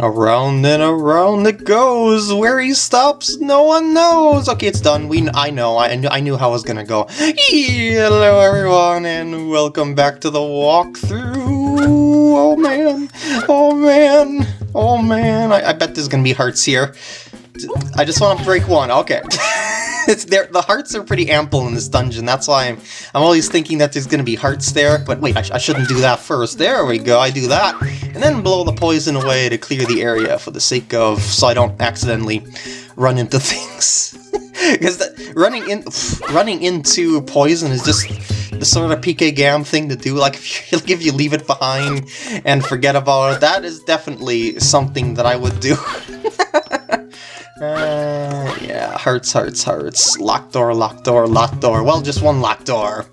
Around and around it goes. Where he stops, no one knows. Okay, it's done. We, I know. I, I knew how it was gonna go. Hello, everyone, and welcome back to the walkthrough. Oh man. Oh man. Oh man. I, I bet there's gonna be hearts here. I just want to break one. Okay. The hearts are pretty ample in this dungeon. That's why I'm. I'm always thinking that there's to be hearts there. But wait, I, sh I, shouldn't do that first. There we go. I do that, and then blow the poison away to clear the area for the sake of so I don't accidentally run into things. Because running in running into poison is just the sort of PK Gam thing to do. Like if you, if you leave it behind and forget about it, that is definitely something that I would do. Uh, yeah, hearts, hearts, hearts. Locked door, locked door, locked door. Well, just one locked door.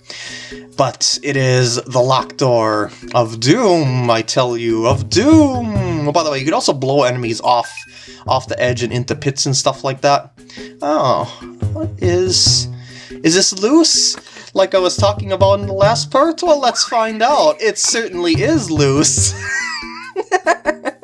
But it is the locked door of doom, I tell you, of doom! Oh, by the way, you could also blow enemies off off the edge and into pits and stuff like that. Oh, what is... Is this loose? Like I was talking about in the last part? Well, let's find out. It certainly is loose.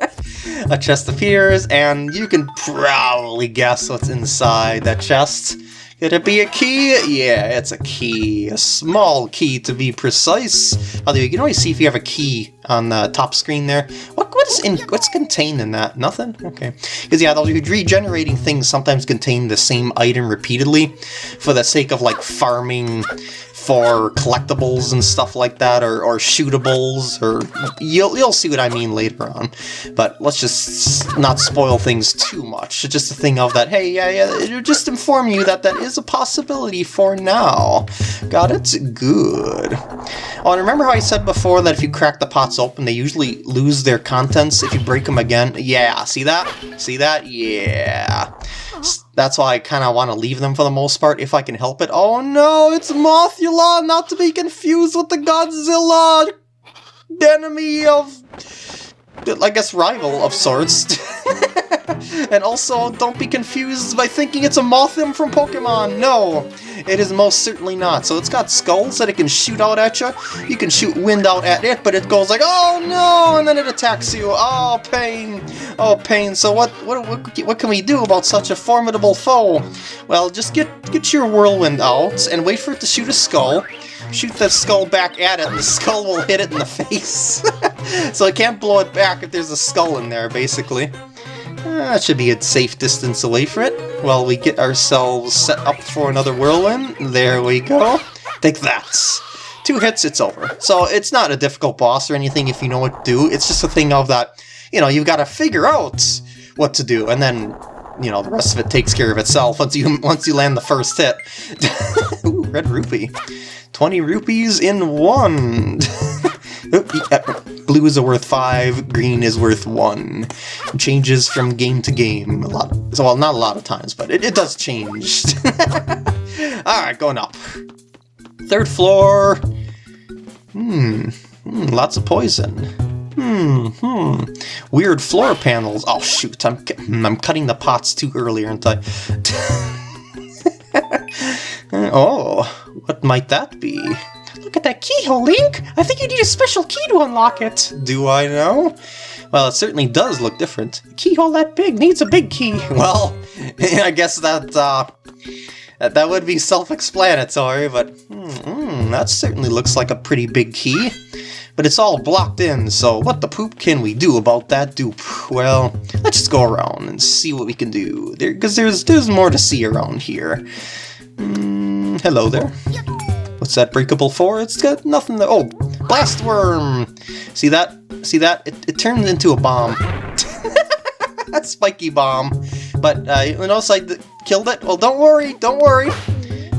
a chest appears, and you can probably guess what's inside that chest. Could it be a key? Yeah, it's a key. A small key, to be precise. Although you can always see if you have a key on the top screen there. What What's in? What's contained in that? Nothing? Okay. Because yeah, those regenerating things sometimes contain the same item repeatedly for the sake of like farming for collectibles and stuff like that, or, or shootables, or you'll, you'll see what I mean later on. But let's just not spoil things too much. It's just a thing of that, hey, yeah, yeah, just inform you that that is a possibility for now. Got it? Good. Oh, and remember how I said before that if you crack the pots open, they usually lose their contents if you break them again? Yeah, see that? See that? Yeah. That's why I kind of want to leave them for the most part, if I can help it. Oh no, it's Mothula, not to be confused with the Godzilla enemy of... I guess rival of sorts. and also, don't be confused by thinking it's a Mothim from Pokemon. No, it is most certainly not. So it's got skulls that it can shoot out at you. You can shoot wind out at it, but it goes like, oh no, and then it attacks you. Oh, pain. Oh, pain. So what, what, what, what can we do about such a formidable foe? Well, just get, get your whirlwind out and wait for it to shoot a skull shoot the skull back at it, and the skull will hit it in the face. so I can't blow it back if there's a skull in there, basically. Uh, that should be a safe distance away from it while we get ourselves set up for another whirlwind. There we go. Take that. Two hits, it's over. So it's not a difficult boss or anything if you know what to do. It's just a thing of that, you know, you've got to figure out what to do, and then, you know, the rest of it takes care of itself once you once you land the first hit. Ooh, red rupee. 20 rupees in one! Blue is worth 5, green is worth 1. It changes from game to game a lot. So, well, not a lot of times, but it, it does change. Alright, going up. Third floor. Hmm. hmm. Lots of poison. Hmm, hmm. Weird floor panels. Oh, shoot. I'm, I'm cutting the pots too early, aren't I? oh, what might that be? Look at that keyhole, Link! I think you need a special key to unlock it! Do I know? Well, it certainly does look different. A keyhole that big needs a big key. Well, I guess that, uh, that, that would be self-explanatory, but mm, that certainly looks like a pretty big key. But it's all blocked in, so what the poop can we do about that dupe? Well, let's just go around and see what we can do, because there, there's, there's more to see around here. Mm, hello there. What's that breakable for? It's got nothing to- oh! Blast worm! See that? See that? It, it turns into a bomb. spiky bomb. But, uh, notice I killed it? Well, don't worry, don't worry.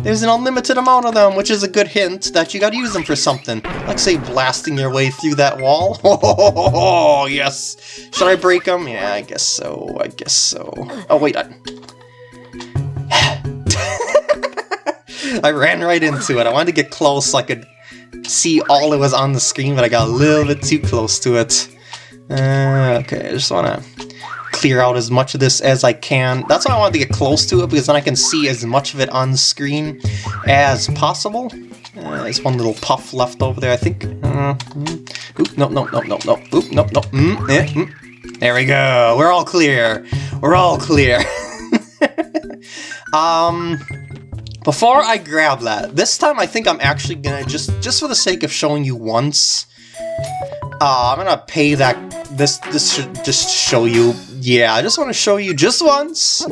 There's an unlimited amount of them, which is a good hint that you gotta use them for something. Like, say, blasting your way through that wall. Oh, yes! Should I break them? Yeah, I guess so, I guess so. Oh, wait, I... I ran right into it. I wanted to get close so I could see all that was on the screen, but I got a little bit too close to it. Uh, okay, I just want to clear out as much of this as I can. That's why I wanted to get close to it, because then I can see as much of it on screen as possible. Uh, there's one little puff left over there, I think. Uh, mm. Oop, no, no, no, no, no. Oop, no, no. Mm, eh, mm. There we go. We're all clear. We're all clear. um, before I grab that, this time I think I'm actually gonna just, just for the sake of showing you once, uh, I'm gonna pay that, this, this should just show you, yeah, I just want to show you just once,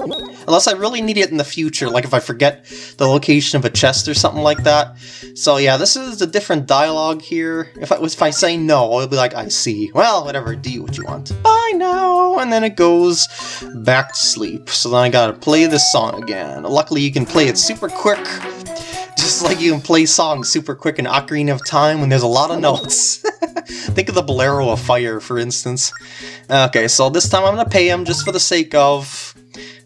unless I really need it in the future, like if I forget the location of a chest or something like that. So yeah, this is a different dialogue here. If I, if I say no, it'll be like, I see. Well, whatever, do what you want. Bye now! And then it goes back to sleep. So then I gotta play this song again. Luckily you can play it super quick, just like you can play songs super quick in Ocarina of Time when there's a lot of notes. Think of the Bolero of Fire, for instance. Okay, so this time I'm gonna pay him just for the sake of...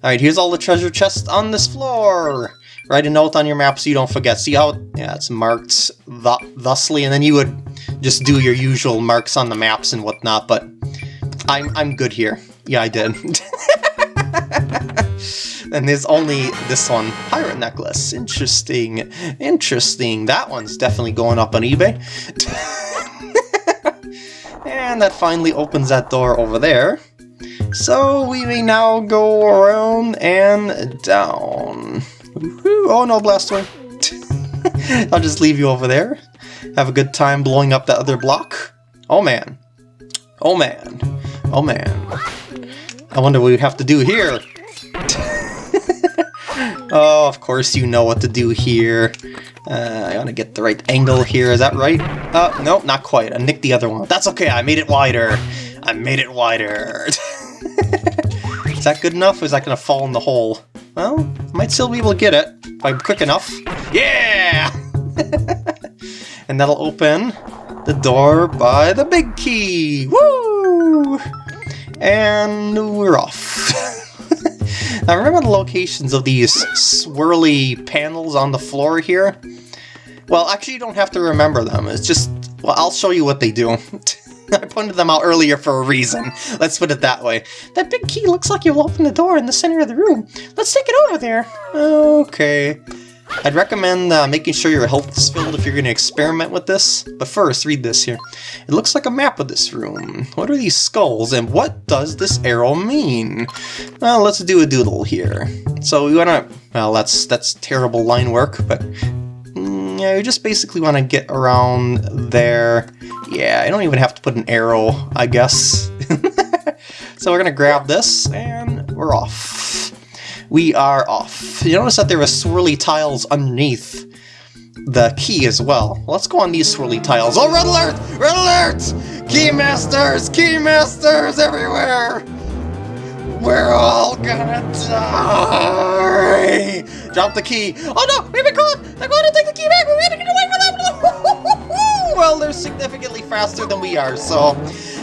Alright, here's all the treasure chests on this floor! Write a note on your map so you don't forget. See how, yeah, it's marked th thusly, and then you would just do your usual marks on the maps and whatnot, but I'm, I'm good here. Yeah, I did. and there's only this one, Pirate Necklace. Interesting, interesting. That one's definitely going up on eBay. and that finally opens that door over there. So we may now go around and down. Oh no, Blastoise! I'll just leave you over there. Have a good time blowing up that other block. Oh man. Oh man. Oh man. I wonder what we have to do here. oh, of course you know what to do here. Uh, I gotta get the right angle here, is that right? Uh, no, not quite. I nicked the other one. That's okay, I made it wider. I made it wider. is that good enough, or is that gonna fall in the hole? Well, I might still be able to get it if I'm quick enough. Yeah! and that'll open the door by the big key. Woo! And we're off. now remember the locations of these swirly panels on the floor here? Well, actually you don't have to remember them. It's just, well, I'll show you what they do. I pointed them out earlier for a reason. Let's put it that way. That big key looks like you'll open the door in the center of the room. Let's take it over there. Okay. I'd recommend uh, making sure your health is filled if you're going to experiment with this. But first, read this here. It looks like a map of this room. What are these skulls, and what does this arrow mean? Well, let's do a doodle here. So we want to... Well, that's, that's terrible line work, but... Yeah, we just basically want to get around there yeah, I don't even have to put an arrow, I guess. so we're gonna grab this, and we're off. We are off. You notice that there are swirly tiles underneath the key as well. Let's go on these swirly tiles. Oh, red alert! Red alert! Key masters! Key masters everywhere! We're all gonna die! Drop the key. Oh no! We've been caught! They're going to take the key back! We gotta get away from them! well, they're significantly faster than we are, so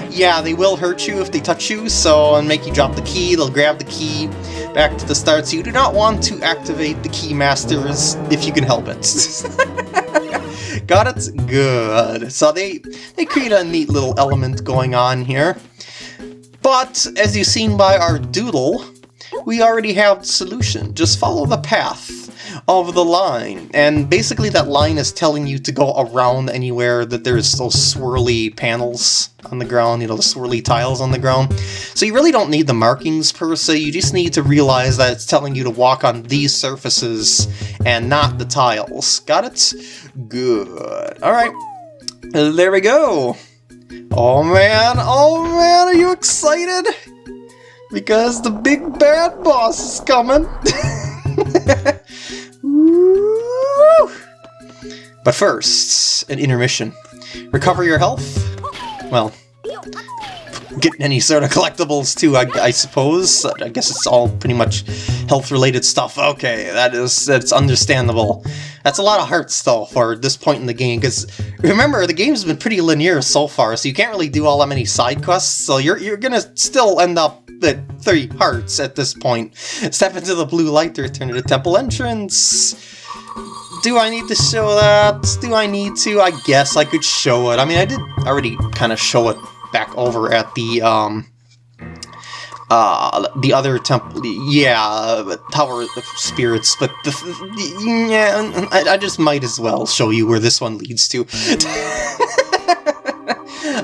yeah, they will hurt you if they touch you, so and make you drop the key, they'll grab the key back to the start, so you do not want to activate the key masters if you can help it. Got it? Good. So they, they create a neat little element going on here. But, as you've seen by our doodle, we already have the solution. Just follow the path of the line. And basically that line is telling you to go around anywhere that there's those swirly panels on the ground, you know, the swirly tiles on the ground. So you really don't need the markings per se, you just need to realize that it's telling you to walk on these surfaces and not the tiles. Got it? Good. Alright, there we go. Oh man, oh man, are you excited? Because the big bad boss is coming. But first, an intermission. Recover your health? Well, get any sort of collectibles too, I, I, suppose. I guess it's all pretty much health-related stuff. Okay, that is that's understandable. That's a lot of hearts, though, for this point in the game, because remember, the game's been pretty linear so far, so you can't really do all that many side quests, so you're, you're gonna still end up at three hearts at this point. Step into the blue light to return to the temple entrance. Do I need to show that? Do I need to? I guess I could show it. I mean, I did already kind of show it back over at the, um, uh, the other temple, yeah, Tower of Spirits, but the, yeah, I, I just might as well show you where this one leads to.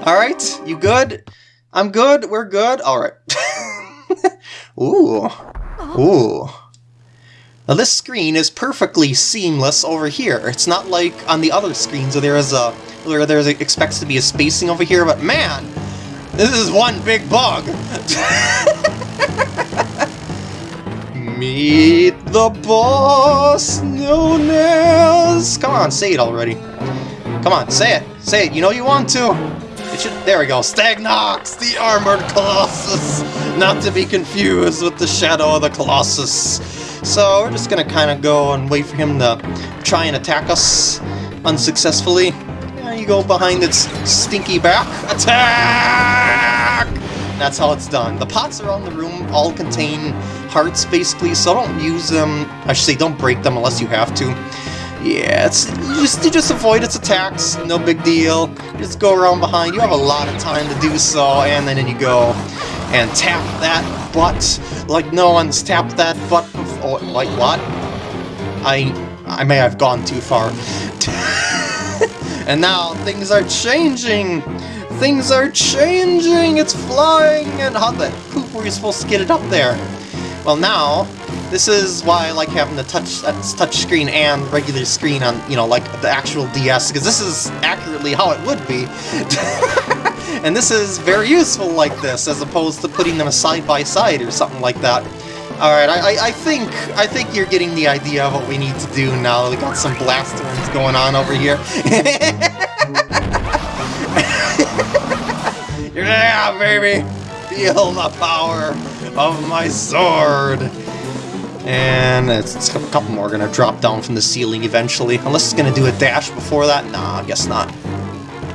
Alright, you good? I'm good. We're good. All right. Ooh. Ooh. Now this screen is perfectly seamless over here. It's not like on the other screens where there is a where there expects to be a spacing over here, but man, this is one big bug. Meet the boss known as... Come on, say it already. Come on, say it. Say it. You know you want to. It should... There we go. Stagnox, the armored Colossus. Not to be confused with the Shadow of the Colossus. So we're just gonna kind of go and wait for him to try and attack us unsuccessfully. There you go behind its stinky back. Attack! That's how it's done. The pots around the room all contain hearts, basically, so don't use them. I should say, don't break them unless you have to. Yeah, it's just you just avoid its attacks. No big deal. Just go around behind. You have a lot of time to do so, and then you go and tap that butt like no one's tapped that butt before. Like what? I I may have gone too far. and now things are changing. Things are changing! It's flying! And how the poop were you supposed to get it up there? Well now, this is why I like having the touch touch screen and regular screen on, you know, like the actual DS, because this is accurately how it would be. and this is very useful like this, as opposed to putting them side by side or something like that. Alright, I, I, think I think you're getting the idea of what we need to do now. We got some blast going on over here. yeah, baby! Feel the power of my sword! And it's, a couple more gonna drop down from the ceiling eventually. Unless it's gonna do a dash before that? Nah, I guess not.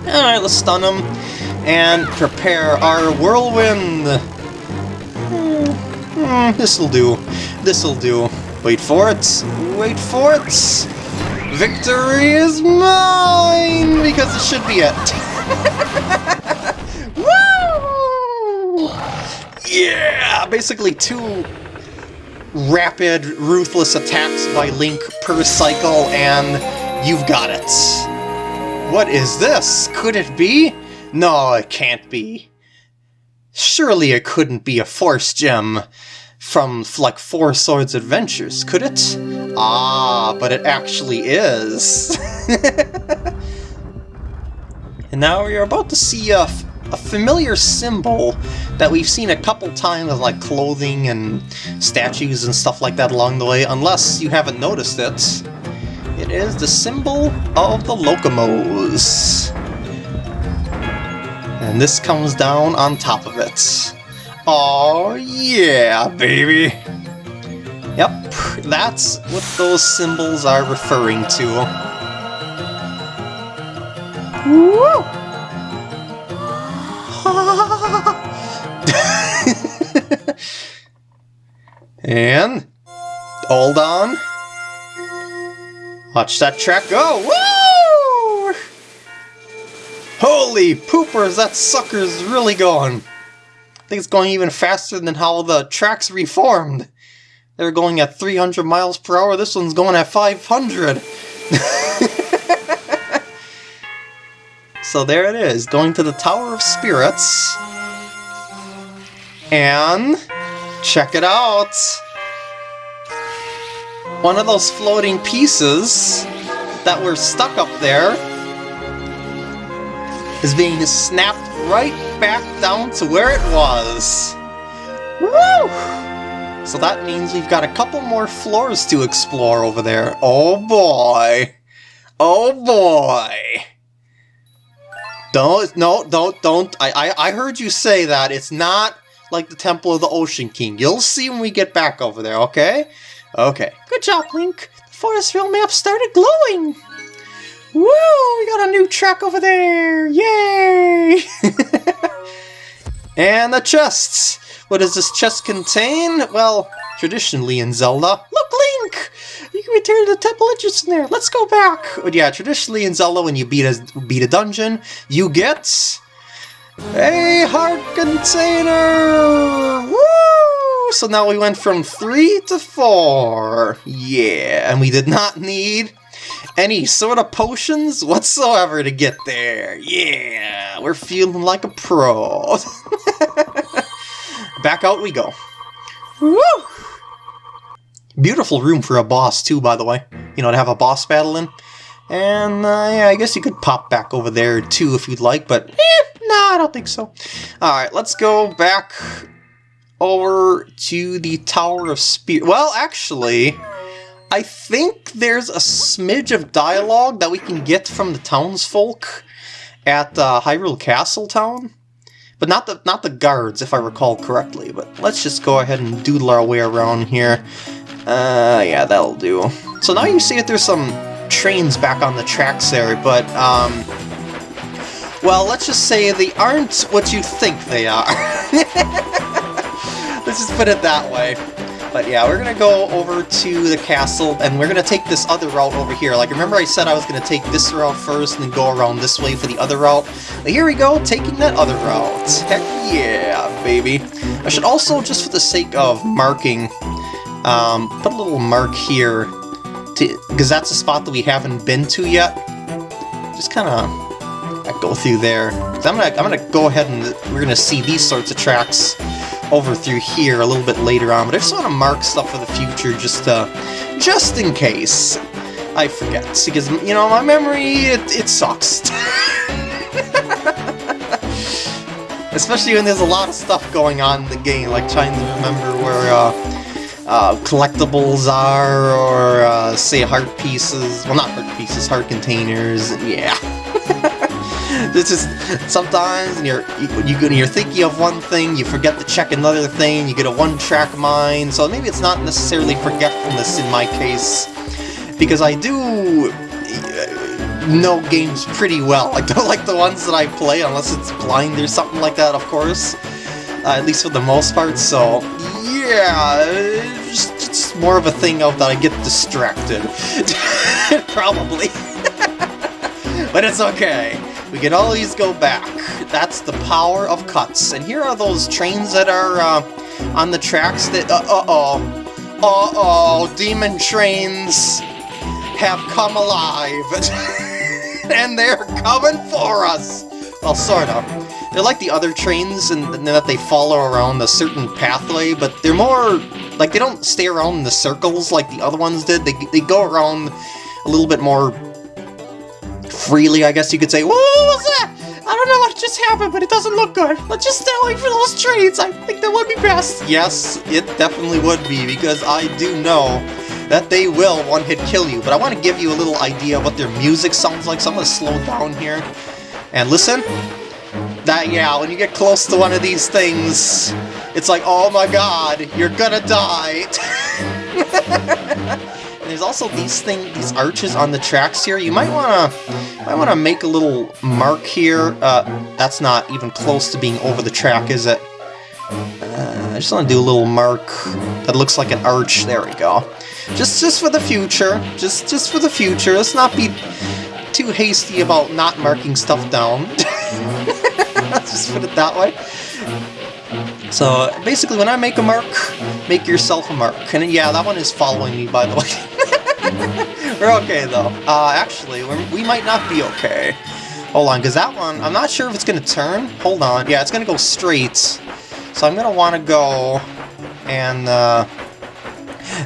Alright, let's stun him. And prepare our whirlwind! Hmm, this'll do. This'll do. Wait for it. Wait for it! Victory is mine! Because it should be it. Yeah! Basically two rapid, ruthless attacks by Link per cycle, and you've got it. What is this? Could it be? No, it can't be. Surely it couldn't be a Force Gem from, like, Four Swords Adventures, could it? Ah, but it actually is. and now are about to see a a familiar symbol that we've seen a couple times on like clothing and statues and stuff like that along the way, unless you haven't noticed it. It is the symbol of the Lokomos. And this comes down on top of it. Oh yeah, baby! Yep, that's what those symbols are referring to. Woo! and hold on. Watch that track go. Woo! Holy poopers, that sucker's really going. I think it's going even faster than how the tracks reformed. They're going at 300 miles per hour, this one's going at 500. So there it is, going to the Tower of Spirits. And check it out! One of those floating pieces that were stuck up there is being snapped right back down to where it was. Woo! So that means we've got a couple more floors to explore over there. Oh boy! Oh boy! Don't, no, don't, don't. I, I, I heard you say that. It's not like the Temple of the Ocean King. You'll see when we get back over there, okay? Okay. Good job, Link. The forest realm map started glowing. Woo! We got a new track over there! Yay! and the chests! What does this chest contain? Well, traditionally in Zelda... Look, Link! You can return to the temple entrance in there. Let's go back. But yeah, traditionally in Zelda, when you beat a beat a dungeon, you get a heart container. Woo! So now we went from three to four. Yeah, and we did not need any sort of potions whatsoever to get there. Yeah, we're feeling like a pro. Back out we go. Woo! Beautiful room for a boss too, by the way. You know, to have a boss battle in. And uh, yeah, I guess you could pop back over there too if you'd like, but eh, no, I don't think so. Alright, let's go back over to the Tower of Spear. Well, actually, I think there's a smidge of dialogue that we can get from the townsfolk at uh, Hyrule Castle Town. But not the not the guards, if I recall correctly. But let's just go ahead and doodle our way around here. Uh, yeah, that'll do. So now you see that there's some trains back on the tracks there, but, um... Well, let's just say they aren't what you think they are. let's just put it that way. But yeah, we're gonna go over to the castle, and we're gonna take this other route over here. Like, remember I said I was gonna take this route first, and then go around this way for the other route? Here we go, taking that other route. Heck yeah, baby. I should also, just for the sake of marking, um, put a little mark here, because that's a spot that we haven't been to yet. Just kind of go through there. I'm gonna, I'm gonna go ahead and we're gonna see these sorts of tracks over through here a little bit later on, but I just want to mark stuff for the future just to, just in case I forget, because, you know, my memory, it, it sucks. Especially when there's a lot of stuff going on in the game, like trying to remember where, uh, uh, collectibles are, or uh, say heart pieces. Well, not heart pieces, heart containers. Yeah. this is sometimes you're you, you're thinking of one thing, you forget to check another thing. You get a one-track mind. So maybe it's not necessarily forgetfulness in my case, because I do uh, know games pretty well. I don't like the ones that I play unless it's blind or something like that, of course. Uh, at least for the most part. So yeah, it's more of a thing of that I get distracted. Probably. but it's okay. We can always go back. That's the power of cuts. And here are those trains that are uh, on the tracks that... Uh-oh. Uh-oh. Demon trains have come alive. and they're coming for us. Well, sort of. They're like the other trains in, in that they follow around a certain pathway, but they're more... Like, they don't stay around in the circles like the other ones did. They, they go around a little bit more freely, I guess you could say. What was that? I don't know what just happened, but it doesn't look good. Let's just stay away from those trees. I think that would be best. Yes, it definitely would be, because I do know that they will one-hit kill you. But I want to give you a little idea of what their music sounds like, so I'm going to slow down here. And listen. That, yeah, when you get close to one of these things, it's like, oh my god, you're gonna die. there's also these thing, these arches on the tracks here. You might wanna, might wanna make a little mark here. Uh, that's not even close to being over the track, is it? Uh, I just want to do a little mark that looks like an arch. There we go. Just, just for the future. Just, just for the future. Let's not be too hasty about not marking stuff down. Let's just put it that way. So, basically, when I make a mark, make yourself a mark. And yeah, that one is following me, by the way. we're okay, though. Uh, actually, we might not be okay. Hold on, because that one, I'm not sure if it's going to turn. Hold on. Yeah, it's going to go straight. So I'm going to want to go and uh,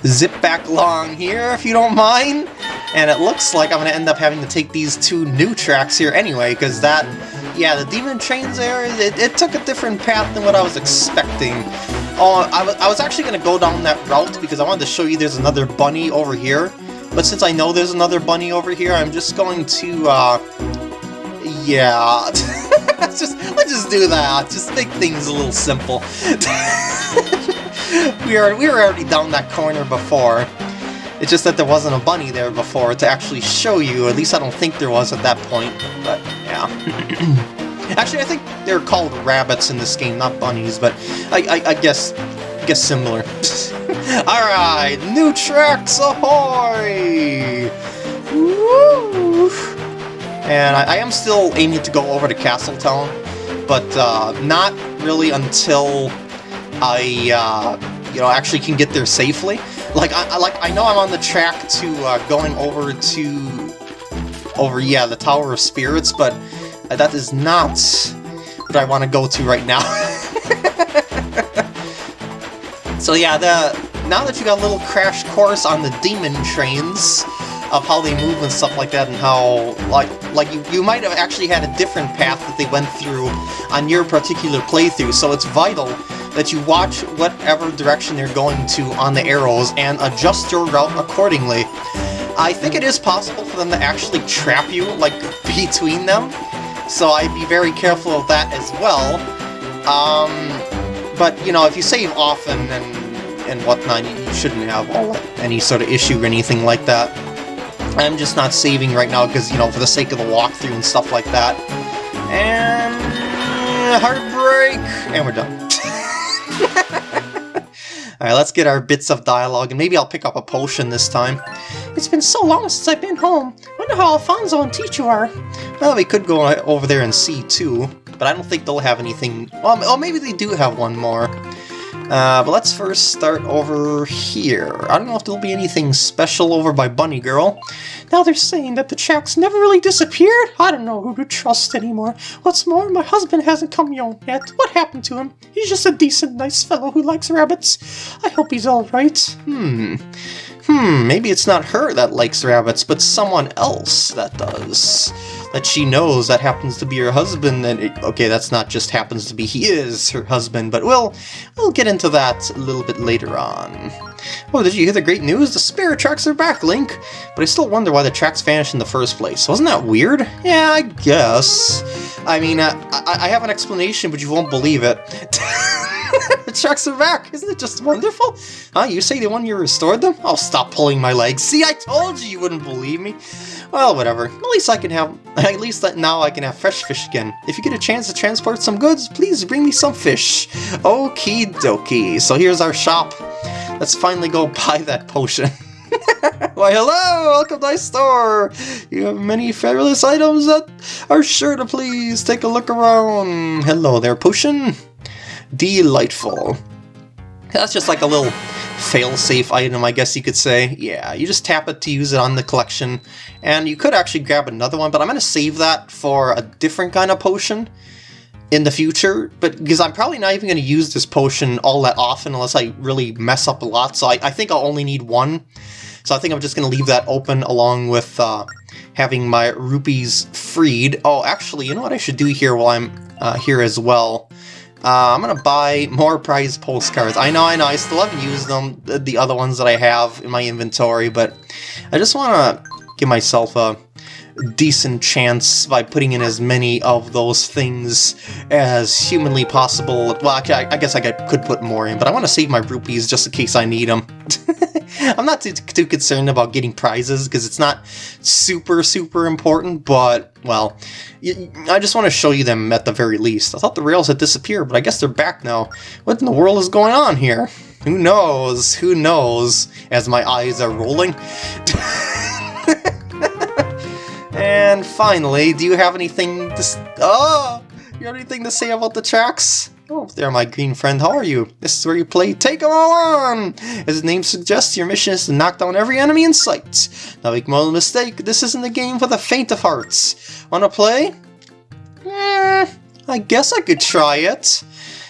zip back along here, if you don't mind. And it looks like I'm going to end up having to take these two new tracks here anyway, because that yeah, the demon trains there, it, it, took a different path than what I was expecting. Oh, I, I was actually going to go down that route because I wanted to show you there's another bunny over here. But since I know there's another bunny over here, I'm just going to, uh... Yeah... let's just let's just do that. Just make things a little simple. we are we were already down that corner before. It's just that there wasn't a bunny there before to actually show you. At least I don't think there was at that point. But yeah. actually, I think they're called rabbits in this game, not bunnies. But I, I, I guess guess similar. All right, new tracks ahoy! Woo! And I, I, am still aiming to go over to Castletown, but uh, not really until I, uh, you know, actually can get there safely. Like, I, like, I know I'm on the track to uh, going over to over, yeah, the Tower of Spirits, but that is not what I want to go to right now. so yeah, the now that you got a little crash course on the demon trains, of how they move and stuff like that and how like like you, you might have actually had a different path that they went through on your particular playthrough so it's vital that you watch whatever direction they're going to on the arrows and adjust your route accordingly. I think it is possible for them to actually trap you like between them so I'd be very careful of that as well. Um, but you know if you save often and and whatnot, you shouldn't have any sort of issue or anything like that. I'm just not saving right now because, you know, for the sake of the walkthrough and stuff like that. And... Heartbreak! And we're done. Alright, let's get our bits of dialogue, and maybe I'll pick up a potion this time. It's been so long since I've been home. Wonder how Alfonso and Tichu are. Well, we could go over there and see, too. But I don't think they'll have anything... Well, oh, maybe they do have one more. Uh, but let's first start over here. I don't know if there'll be anything special over by Bunny Girl. Now they're saying that the Chacks never really disappeared? I don't know who to trust anymore. What's more, my husband hasn't come home yet. What happened to him? He's just a decent, nice fellow who likes rabbits. I hope he's alright. Hmm. Hmm, maybe it's not her that likes rabbits, but someone else that does that she knows that happens to be her husband, and it, okay, that's not just happens to be, he is her husband, but we'll, we'll get into that a little bit later on. Oh, did you hear the great news? The spirit tracks are back, Link! But I still wonder why the tracks vanished in the first place. Wasn't that weird? Yeah, I guess. I mean, uh, I, I have an explanation, but you won't believe it. the tracks are back! Isn't it just wonderful? Huh, you say the one you restored them? I'll stop pulling my legs. See, I told you you wouldn't believe me. Well, whatever. At least I can have... At least now I can have fresh fish again. If you get a chance to transport some goods, please bring me some fish. Okie dokie. So here's our shop. Let's finally go buy that potion. Why, hello! Welcome to my store! You have many fabulous items that are sure to please take a look around. Hello there, potion. Delightful. That's just like a little fail-safe item, I guess you could say. Yeah, you just tap it to use it on the collection, and you could actually grab another one, but I'm going to save that for a different kind of potion in the future, but because I'm probably not even going to use this potion all that often unless I really mess up a lot, so I, I think I'll only need one. So I think I'm just going to leave that open along with uh, having my rupees freed. Oh, actually, you know what I should do here while I'm uh, here as well? Uh, I'm gonna buy more prize postcards. I know, I know, I still haven't used them, the other ones that I have in my inventory, but I just want to give myself a decent chance by putting in as many of those things as humanly possible. Well, I, I guess I could put more in, but I want to save my rupees just in case I need them. I'm not too, too concerned about getting prizes because it's not super, super important, but, well, I just want to show you them at the very least. I thought the rails had disappeared, but I guess they're back now. What in the world is going on here? Who knows? Who knows? As my eyes are rolling. and finally, do you have anything to... Oh! You have anything to say about the tracks? Oh, there, my green friend, how are you? This is where you play Take 'em all on! As the name suggests, your mission is to knock down every enemy in sight. Now make no mistake, this isn't a game for the faint of hearts. Wanna play? Eh, I guess I could try it.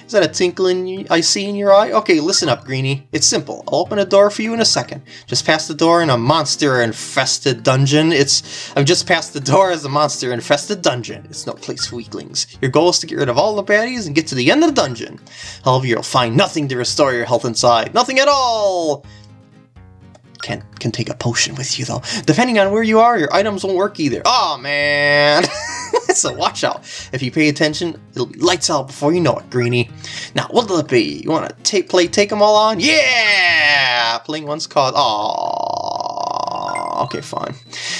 Is that a twinkle in I see in your eye? Okay, listen up, Greeny. It's simple. I'll open a door for you in a second. Just past the door in a monster-infested dungeon. It's... I'm just past the door as a monster-infested dungeon. It's no place for weaklings. Your goal is to get rid of all the baddies and get to the end of the dungeon. However, you'll find nothing to restore your health inside. Nothing at all! Can, can take a potion with you, though. Depending on where you are, your items won't work either. oh, man! so watch out. If you pay attention, it'll be lights out before you know it, Greeny. Now, what'll it be? You want to play Take 'em All On? Yeah! Playing one's called... Aww. Okay, fine.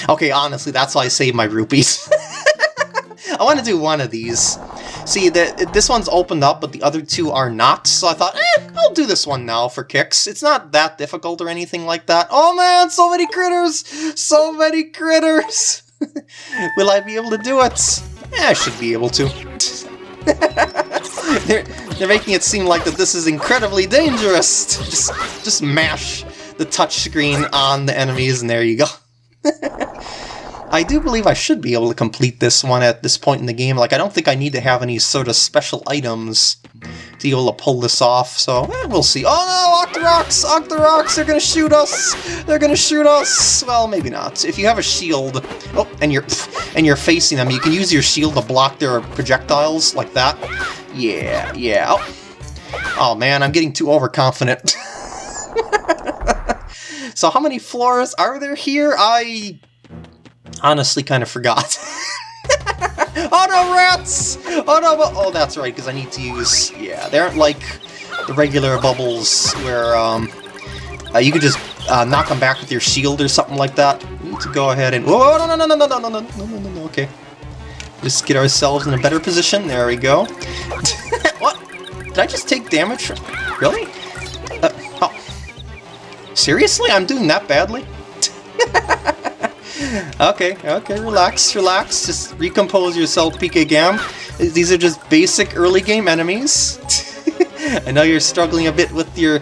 Okay, honestly, that's why I saved my rupees. I want to do one of these. See, the, this one's opened up, but the other two are not, so I thought, eh, I'll do this one now for kicks. It's not that difficult or anything like that. Oh man, so many critters! So many critters! Will I be able to do it? Yeah, I should be able to. they're, they're making it seem like that this is incredibly dangerous. Just, just mash the touchscreen on the enemies and there you go. I do believe I should be able to complete this one at this point in the game. Like, I don't think I need to have any sort of special items to be able to pull this off, so eh, we'll see. Oh no, Octoroks! Octoroks, they're gonna shoot us! They're gonna shoot us! Well, maybe not. If you have a shield, oh, and you're, and you're facing them, you can use your shield to block their projectiles, like that. Yeah, yeah. Oh, oh man, I'm getting too overconfident. so how many floors are there here? I honestly kind of forgot. oh no, rats! Oh no, oh that's right, because I need to use, yeah, they aren't like the regular bubbles where um, uh, you could just uh, knock them back with your shield or something like that. To go ahead and, oh no no no no no no no no no no no okay. Just get ourselves in a better position, there we go. what? Did I just take damage? Really? Uh, oh. Seriously? I'm doing that badly? Okay, okay, relax, relax. Just recompose yourself, PK Gam. These are just basic early game enemies. I know you're struggling a bit with your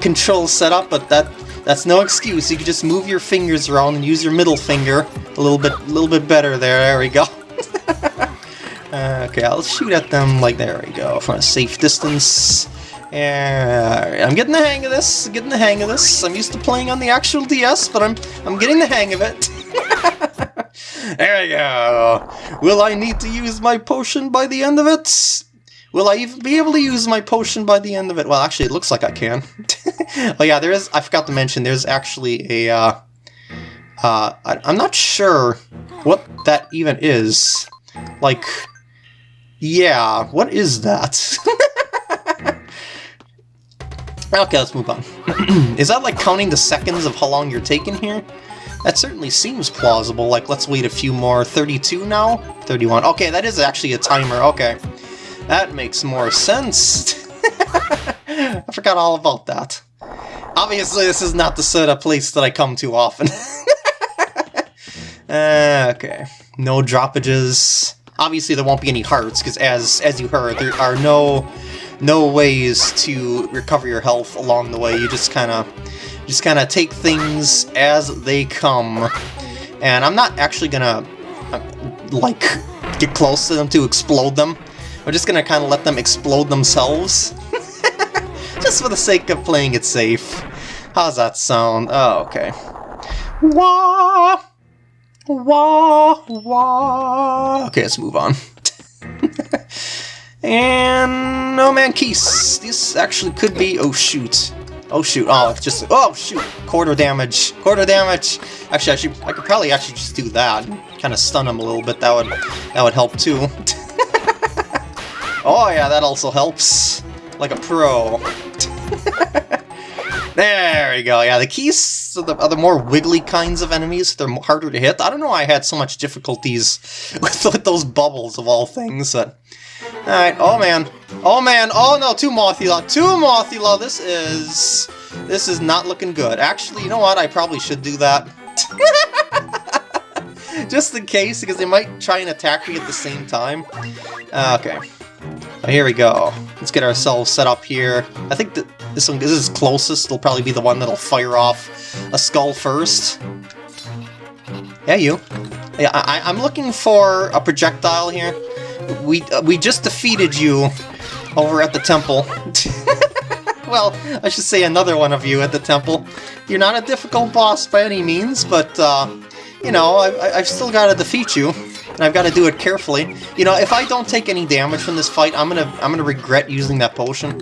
control setup, but that that's no excuse. You can just move your fingers around and use your middle finger a little bit, a little bit better there. There we go. uh, okay, I'll shoot at them like there we go from a safe distance. Yeah, I'm getting the hang of this. Getting the hang of this. I'm used to playing on the actual DS, but I'm I'm getting the hang of it. there we go. Will I need to use my potion by the end of it? Will I even be able to use my potion by the end of it? Well, actually, it looks like I can. oh yeah, there is, I forgot to mention, there's actually a, uh, uh, I, I'm not sure what that even is. Like, yeah, what is that? okay, let's move on. is that like counting the seconds of how long you're taking here? That certainly seems plausible. Like, let's wait a few more. 32 now? 31. Okay, that is actually a timer. Okay. That makes more sense. I forgot all about that. Obviously, this is not the sort of place that I come to often. uh, okay. No droppages. Obviously, there won't be any hearts, because as, as you heard, there are no no ways to recover your health along the way. You just kind of just kind of take things as they come. And I'm not actually gonna, uh, like, get close to them to explode them. I'm just gonna kind of let them explode themselves. just for the sake of playing it safe. How's that sound? Oh, okay. Wah! Wah! Wah! Okay, let's move on. and No Man Keese. This actually could be... Oh, shoot. Oh shoot, oh, just, oh shoot, quarter damage, quarter damage. Actually, I should, I could probably actually just do that, kind of stun him a little bit, that would, that would help too. oh yeah, that also helps, like a pro. there we go, yeah, the Keese are the, are the more wiggly kinds of enemies, they're harder to hit. I don't know why I had so much difficulties with, with those bubbles of all things, but... Alright, oh man. Oh man, oh no, two Mothula, two Mothula, this is... This is not looking good. Actually, you know what, I probably should do that. Just in case, because they might try and attack me at the same time. Uh, okay. Oh, here we go. Let's get ourselves set up here. I think that this one this is closest. It'll probably be the one that'll fire off a skull first. Yeah, you. Yeah, I, I'm looking for a projectile here. We, uh, we just defeated you over at the temple. well, I should say another one of you at the temple. You're not a difficult boss by any means, but, uh, you know, I, I've still got to defeat you, and I've got to do it carefully. You know, if I don't take any damage from this fight, I'm gonna, I'm gonna regret using that potion.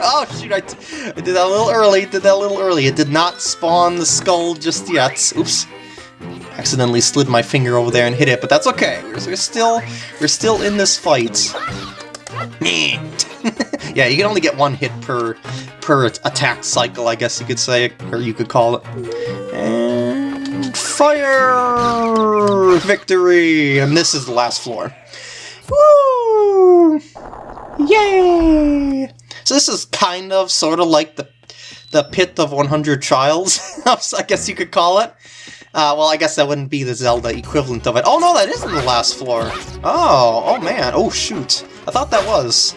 oh shoot, I, I did that a little early, did that a little early. It did not spawn the skull just yet. Oops accidentally slid my finger over there and hit it, but that's okay. We're, we're still we're still in this fight. yeah, you can only get one hit per per attack cycle, I guess you could say, or you could call it. And fire victory! And this is the last floor. Woo! Yay! So this is kind of, sort of like the the pit of 100 trials, I guess you could call it. Uh, well, I guess that wouldn't be the Zelda equivalent of it. Oh no, that isn't the last floor. Oh, oh man, oh shoot. I thought that was.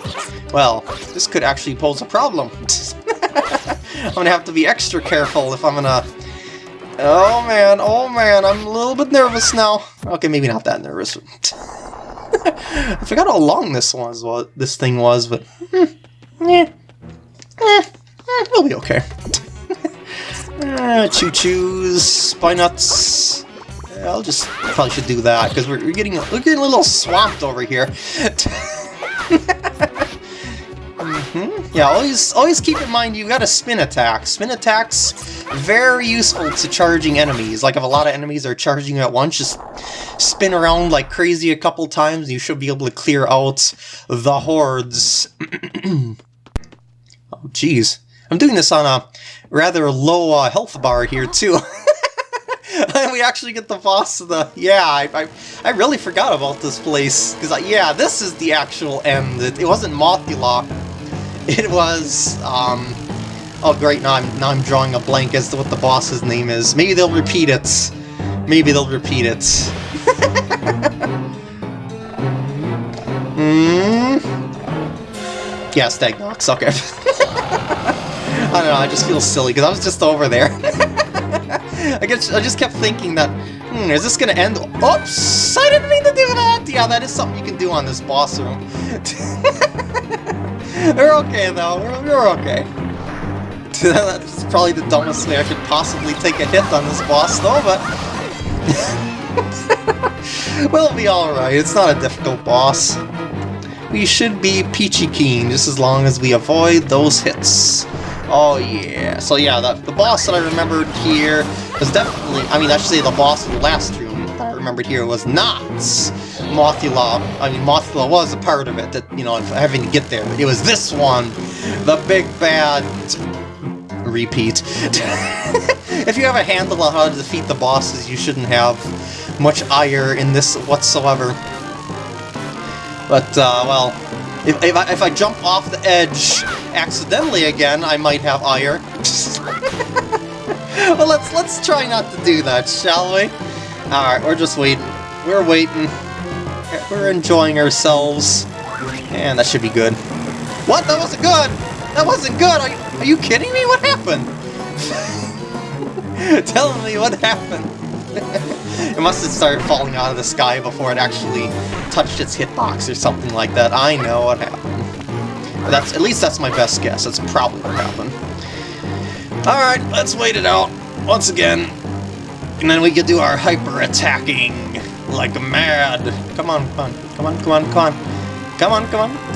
Well, this could actually pose a problem. I'm gonna have to be extra careful if I'm gonna Oh man, oh man, I'm a little bit nervous now. Okay, maybe not that nervous. I forgot how long this was, what this thing was, but hmm, eh, eh, eh, we'll be okay. Uh, choo choos, Spinuts. I'll just probably should do that because we're, we're getting we're getting a little swamped over here. Mm-hmm. Yeah, always always keep in mind you've got a spin attack. Spin attacks very useful to charging enemies. Like if a lot of enemies are charging you at once, just spin around like crazy a couple times, you should be able to clear out the hordes. oh jeez. I'm doing this on a rather low uh, health bar here too. And we actually get the boss of the... Yeah, I, I, I really forgot about this place. Because, yeah, this is the actual end. It, it wasn't Mothula. It was, um... Oh, great, now I'm, now I'm drawing a blank as to what the boss's name is. Maybe they'll repeat it. Maybe they'll repeat it. Hmm... Yeah, Stagnox, okay. I don't know, I just feel silly, because I was just over there. I guess I just kept thinking that, hmm, is this gonna end? Oops! I didn't mean to do that! Yeah, that is something you can do on this boss room. we're okay, though. We're, we're okay. That's probably the dumbest way I could possibly take a hit on this boss, though, but... we'll be alright. It's not a difficult boss. We should be peachy keen, just as long as we avoid those hits. Oh yeah, so yeah, the, the boss that I remembered here was definitely, I mean I should say the boss of the last room that I remembered here was not Mothula. I mean Mothula was a part of it, that, you know, having to get there. but It was this one, the big bad repeat. if you have a handle on how to defeat the bosses, you shouldn't have much ire in this whatsoever. But, uh, well, if, if, I, if I jump off the edge accidentally again, I might have ire. well, let's let's try not to do that, shall we? Alright, we're just waiting. We're waiting. We're enjoying ourselves. And that should be good. What? That wasn't good! That wasn't good! Are you, are you kidding me? What happened? Tell me what happened. it must have started falling out of the sky before it actually touched its hitbox or something like that. I know what happened. That's At least that's my best guess. That's probably what happened. Alright, let's wait it out once again. And then we can do our hyper-attacking like a mad. Come on, come on, come on, come on, come on. Come on, come on.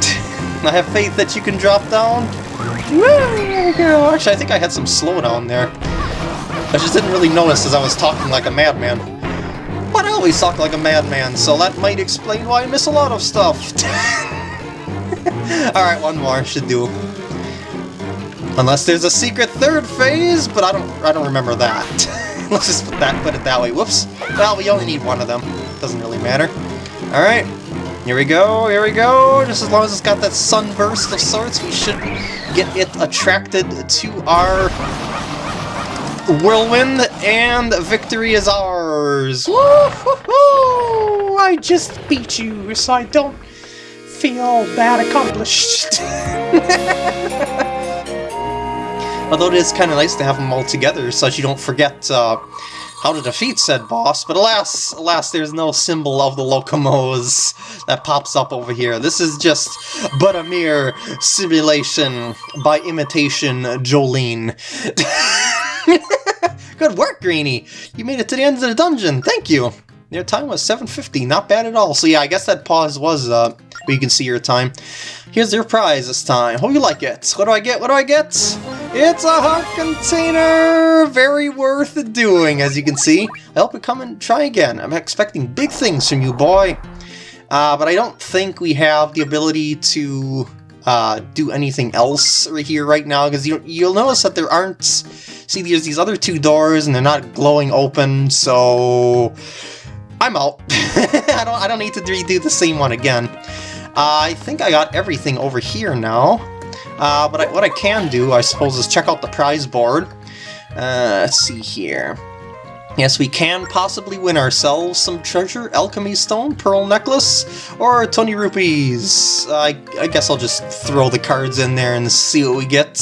I have faith that you can drop down. Actually, I think I had some slowdown there. I just didn't really notice as I was talking like a madman. But I always talk like a madman, so that might explain why I miss a lot of stuff. Alright, one more should do. Unless there's a secret third phase, but I don't I don't remember that. Let's just put that put it that way. Whoops. Well, we only need one of them. Doesn't really matter. Alright. Here we go, here we go. Just as long as it's got that sunburst of sorts, we should get it attracted to our whirlwind, and victory is ours! Woo-hoo-hoo! I just beat you, so I don't feel that accomplished. Although it is kind of nice to have them all together so that you don't forget uh, how to defeat said boss, but alas, alas, there's no symbol of the Lokomos that pops up over here. This is just but a mere simulation by imitation Jolene. Good work, Greeny! You made it to the end of the dungeon, thank you! Your time was 750, not bad at all. So yeah, I guess that pause was, uh, where you can see your time. Here's your prize this time. Hope you like it. What do I get? What do I get? It's a heart container! Very worth doing, as you can see. I hope you come and try again. I'm expecting big things from you, boy. Uh, but I don't think we have the ability to uh, do anything else right here right now, because you, you'll notice that there aren't... See, there's these other two doors, and they're not glowing open, so... I'm out. I don't I don't need to redo the same one again. Uh, I think I got everything over here now. Uh, but I, what I can do, I suppose, is check out the prize board. Uh, let's see here. Yes, we can possibly win ourselves some treasure, alchemy stone, pearl necklace, or 20 rupees. I, I guess I'll just throw the cards in there and see what we get.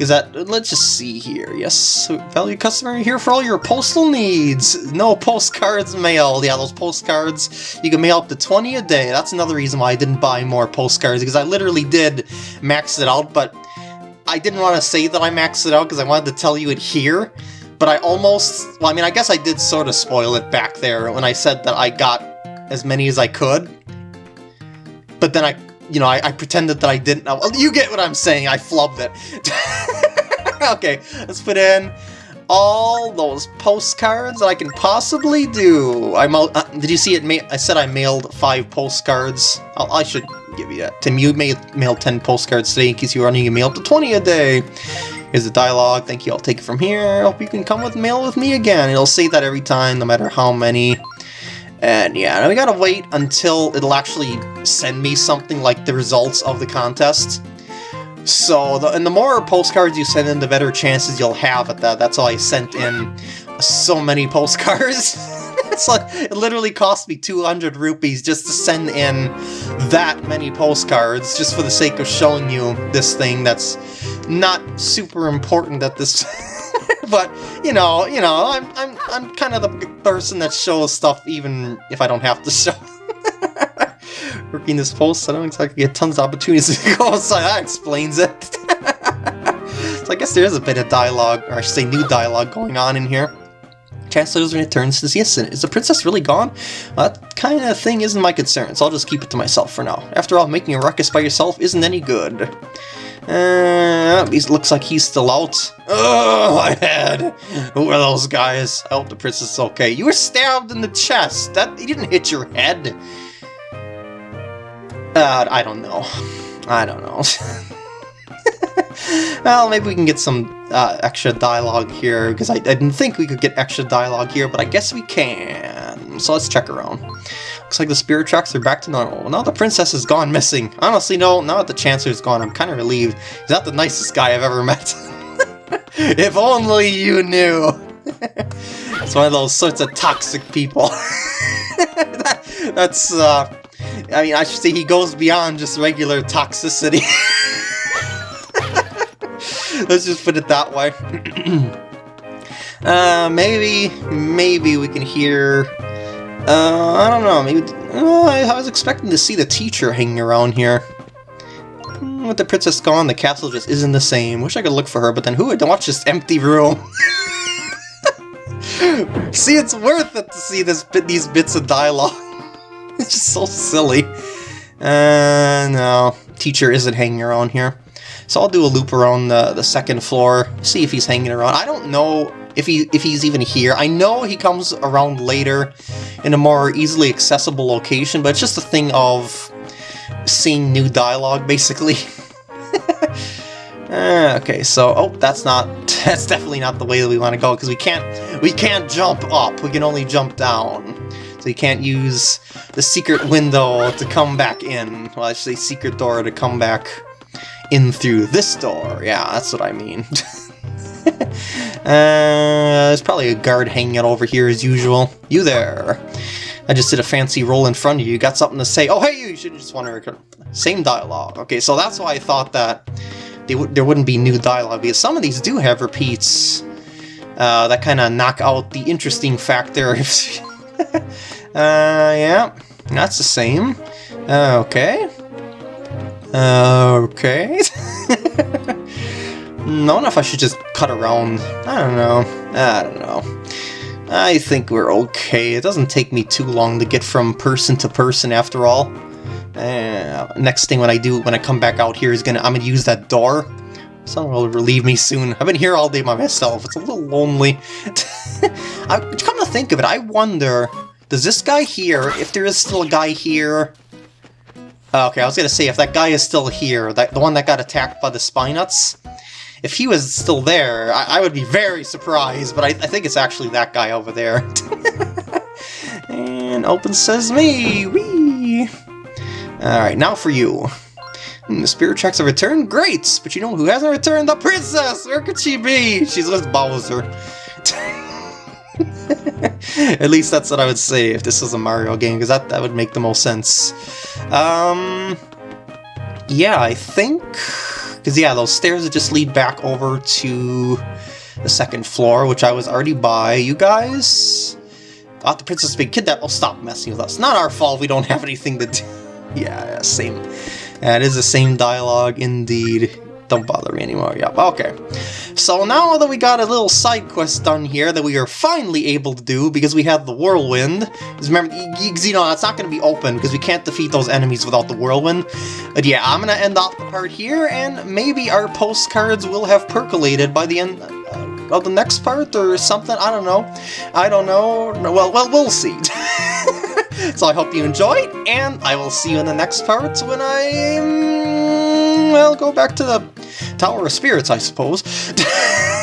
Is that, let's just see here. Yes, value customer here for all your postal needs. No postcards mailed. Yeah, those postcards, you can mail up to 20 a day. That's another reason why I didn't buy more postcards, because I literally did max it out, but I didn't want to say that I maxed it out because I wanted to tell you it here. But I almost, well, I mean, I guess I did sort of spoil it back there when I said that I got as many as I could. But then I you know, I, I, pretended that I didn't know. You get what I'm saying, I flubbed it. okay, let's put in all those postcards that I can possibly do. I uh, Did you see it? I said I mailed five postcards. I'll, i should give you that. Tim, you made mailed 10 postcards today in case you were running a mail up to 20 a day. Here's the dialogue. Thank you. I'll take it from here. Hope you can come with mail with me again. It'll say that every time, no matter how many. And yeah, we gotta wait until it'll actually send me something like the results of the contest. So, the, and the more postcards you send in, the better chances you'll have at that. That's why I sent in so many postcards. it's like, it literally cost me 200 rupees just to send in that many postcards, just for the sake of showing you this thing that's not super important at this but you know, you know, I'm I'm I'm kind of the person that shows stuff even if I don't have to show. Working this post, I don't exactly get tons of opportunities to go outside. That explains it. so I guess there is a bit of dialogue, or I should say new dialogue going on in here. Chancellor's returns says, yes, is the princess really gone? Well, that kind of thing isn't my concern, so I'll just keep it to myself for now. After all, making a ruckus by yourself isn't any good. Uh, he looks like he's still out. Oh, my head! Who are those guys? I hope the princess is okay. You were stabbed in the chest. That he didn't hit your head. Uh, I don't know. I don't know. well, maybe we can get some uh, extra dialogue here, because I, I didn't think we could get extra dialogue here, but I guess we can. So let's check around. Looks like the spirit tracks are back to normal. Now the princess is gone missing. Honestly, no, now that the Chancellor's gone, I'm kind of relieved. He's not the nicest guy I've ever met. if only you knew. it's one of those sorts of toxic people. that, that's, uh, I mean, I should say he goes beyond just regular toxicity. Let's just put it that way. uh, maybe, maybe we can hear uh, I don't know, maybe... Uh, I was expecting to see the teacher hanging around here. With the princess gone, the castle just isn't the same. Wish I could look for her, but then who would watch this empty room? see, it's worth it to see this bit, these bits of dialogue. it's just so silly. Uh, no, teacher isn't hanging around here. So I'll do a loop around the, the second floor, see if he's hanging around. I don't know if he if he's even here. I know he comes around later in a more easily accessible location, but it's just a thing of seeing new dialogue, basically. uh, okay, so oh, that's not that's definitely not the way that we want to go because we can't we can't jump up. We can only jump down. So you can't use the secret window to come back in. Well, I say secret door to come back in through this door. Yeah, that's what I mean. Uh, there's probably a guard hanging out over here as usual. You there. I just did a fancy roll in front of you. You got something to say? Oh, hey, you should just want to. Same dialogue. Okay, so that's why I thought that there wouldn't be new dialogue, because some of these do have repeats uh, that kind of knock out the interesting factor. uh, yeah, that's the same. Uh, okay. okay. I don't know if I should just cut around. I don't know. I don't know. I think we're okay. It doesn't take me too long to get from person to person after all. Uh, next thing when I do, when I come back out here is gonna, I'm gonna use that door. Someone will relieve me soon. I've been here all day by myself. It's a little lonely. I, come to think of it, I wonder, does this guy here, if there is still a guy here... Okay, I was gonna say, if that guy is still here, that, the one that got attacked by the Spinuts, if he was still there, I, I would be very surprised, but I, I, think it's actually that guy over there. and open sesame! Whee! Alright, now for you. Hmm, the spirit tracks have returned? Great! But you know who hasn't returned? The princess! Where could she be? She's with Bowser. At least that's what I would say if this was a Mario game, because that, that would make the most sense. Um, yeah, I think Because, yeah, those stairs just lead back over to the second floor, which I was already by. You guys? Thought the princess big kidnapped. Oh, stop messing with us. Not our fault we don't have anything to do. yeah, same. That is the same dialogue indeed. Don't bother me anymore. Yep, okay. So now that we got a little side quest done here that we are finally able to do because we have the whirlwind. Remember, you know, it's not going to be open because we can't defeat those enemies without the whirlwind. But yeah, I'm going to end off the part here and maybe our postcards will have percolated by the end uh, of the next part or something. I don't know. I don't know. Well, well, we'll see. so I hope you enjoyed, and I will see you in the next part when I, Mm, well, go back to the Tower of Spirits, I suppose.